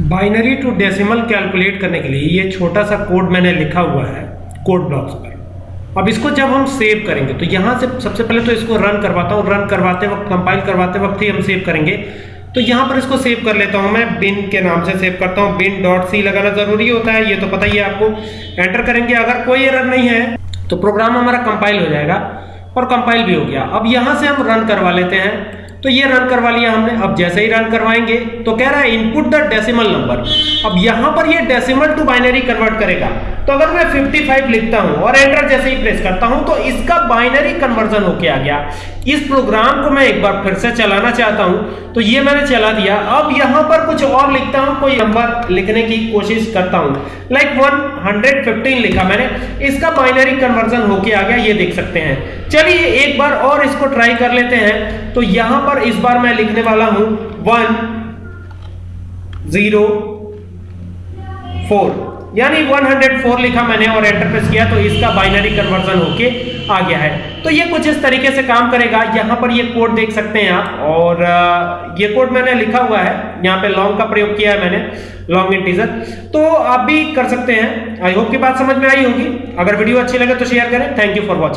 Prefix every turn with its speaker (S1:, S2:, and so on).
S1: Binary to decimal calculate करने के लिए ये छोटा सा कोड मैंने लिखा हुआ है, कोड ब्लॉक्स पर। अब इसको जब हम सेव करेंगे तो यहाँ से सबसे पहले तो इसको रन करवाता हूँ रन करवाते वक्त कंपाइल करवाते वक्त ही हम सेव करेंगे। तो यहाँ पर इसको सेव कर लेता हूँ मैं बिन के नाम से सेव करता हूँ। बिन डॉट सी लगाना ज़रूरी होता है, ये तो पता ही है आपको। एंटर करेंगे, अगर कोई एरर नहीं है तो प्रोग्राम हमारा कंपाइल हो जाएगा और कंपाइल भी हो गया। अब यहाँ से हम रन करवा लेते हैं। तो ये रन करवा लिया हमने, अब जैसे ही रन करवाएँगे तो कह रहा है इनपुट द डेसिमल नंबर अब यहाँ पर ये डेसिमल टू बाइनरी कन्वर्ट करेगा. तो अगर मैं 55 लिखता हूँ और एंटर जैसे ही प्रेस करता हूँ तो इसका बाइनरी कन्वर्जन होके आ गया। इस प्रोग्राम को मैं एक बार फिर से चलाना चाहता हूँ। तो ये मैंने चला दिया। अब यहाँ पर कुछ और लिखता हूँ, कोई नंबर लिखने की कोशिश करता हूँ। लाइक like 115 लिखा मैंने। इसका बाइनरी कन्वर्जन होके आ गया, ये देख सकते हैं। चलिए एक बार और इसको ट्राई कर लेते हैं। तो यहाँ पर इस बार मैं लिखने वाला हूँ। वन ज़ीरो फोर यानी 104 लिखा मैंने और एंटर प्रेस किया तो इसका बाइनरी कन्वर्जन होके आ गया है। तो ये कुछ इस तरीके से काम करेगा। यहाँ पर ये कोड देख सकते हैं आप। और ये कोड मैंने लिखा हुआ है। यहाँ पे लॉन्ग का प्रयोग किया है मैंने लॉन्ग इंटीजर तो आप भी कर सकते हैं। आई होप की बात समझ में आई होगी। अगर वीडियो अच्छी लगे तो शेयर करें। Thank you for watching